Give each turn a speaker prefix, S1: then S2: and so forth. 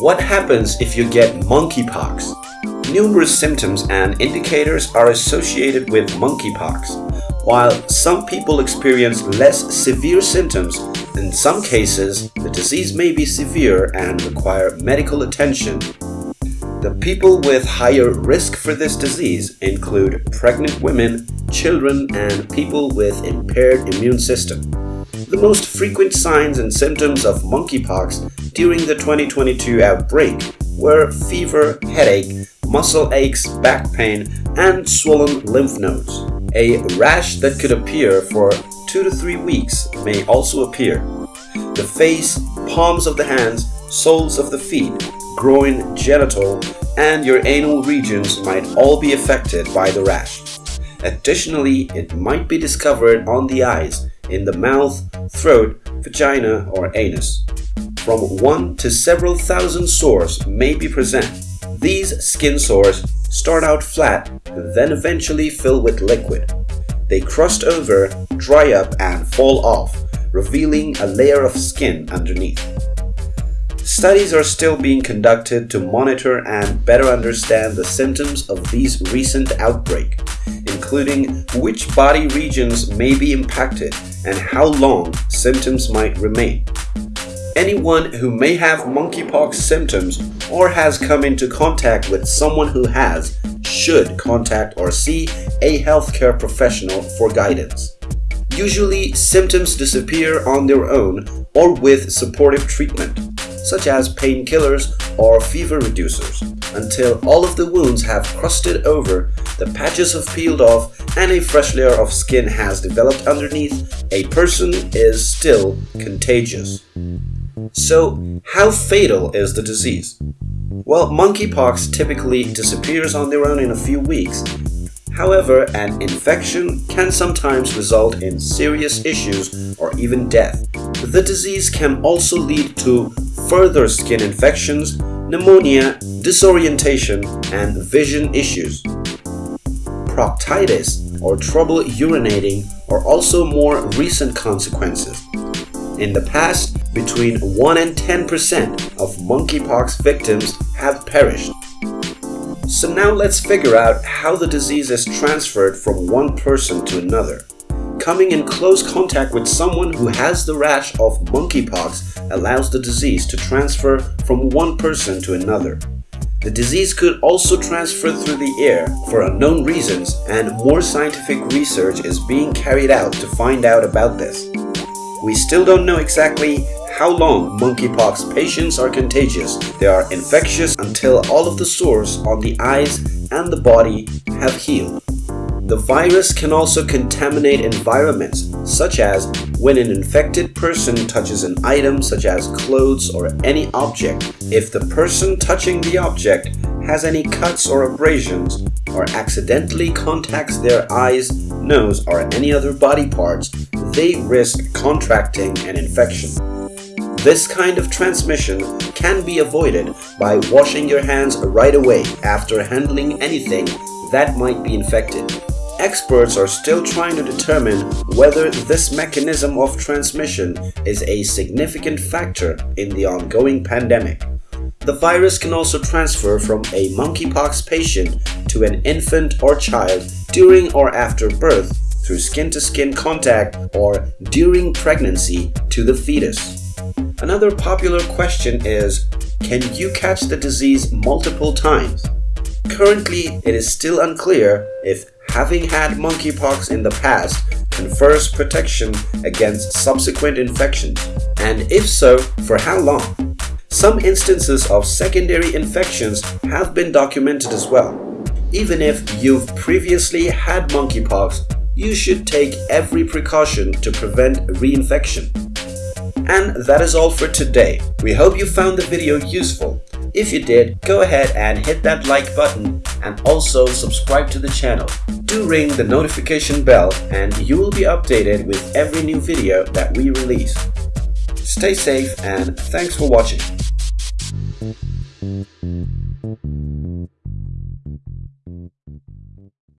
S1: What happens if you get monkeypox? Numerous symptoms and indicators are associated with monkeypox. While some people experience less severe symptoms, in some cases the disease may be severe and require medical attention. The people with higher risk for this disease include pregnant women, children, and people with impaired immune system. The most frequent signs and symptoms of monkeypox during the 2022 outbreak were fever, headache, muscle aches, back pain, and swollen lymph nodes. A rash that could appear for 2 to 3 weeks may also appear. The face, palms of the hands, soles of the feet, groin, genital, and your anal regions might all be affected by the rash. Additionally, it might be discovered on the eyes, in the mouth, throat, vagina, or anus. From one to several thousand sores may be present. These skin sores start out flat, then eventually fill with liquid. They crust over, dry up, and fall off, revealing a layer of skin underneath. Studies are still being conducted to monitor and better understand the symptoms of these recent outbreak, including which body regions may be impacted and how long symptoms might remain. Anyone who may have monkeypox symptoms or has come into contact with someone who has should contact or see a healthcare professional for guidance. Usually, symptoms disappear on their own or with supportive treatment, such as painkillers or fever reducers, until all of the wounds have crusted over, the patches have peeled off, and a fresh layer of skin has developed underneath, a person is still contagious. So, how fatal is the disease? Well, monkeypox typically disappears on their own in a few weeks. However, an infection can sometimes result in serious issues or even death. The disease can also lead to further skin infections, pneumonia, disorientation, and vision issues. Proctitis or trouble urinating are also more recent consequences. In the past, between 1 and 10% of monkeypox victims have perished. So now let's figure out how the disease is transferred from one person to another. Coming in close contact with someone who has the rash of monkeypox allows the disease to transfer from one person to another. The disease could also transfer through the air for unknown reasons and more scientific research is being carried out to find out about this. We still don't know exactly how long monkeypox patients are contagious. They are infectious until all of the sores on the eyes and the body have healed. The virus can also contaminate environments, such as when an infected person touches an item such as clothes or any object. If the person touching the object has any cuts or abrasions, or accidentally contacts their eyes, nose, or any other body parts, they risk contracting an infection. This kind of transmission can be avoided by washing your hands right away after handling anything that might be infected. Experts are still trying to determine whether this mechanism of transmission is a significant factor in the ongoing pandemic. The virus can also transfer from a monkeypox patient to an infant or child during or after birth through skin-to-skin -skin contact or during pregnancy to the fetus. Another popular question is, can you catch the disease multiple times? Currently, it is still unclear if having had monkeypox in the past confers protection against subsequent infection, and if so, for how long? Some instances of secondary infections have been documented as well. Even if you've previously had monkeypox, you should take every precaution to prevent reinfection. And that is all for today. We hope you found the video useful. If you did, go ahead and hit that like button and also subscribe to the channel. Do ring the notification bell and you will be updated with every new video that we release. Stay safe and thanks for watching.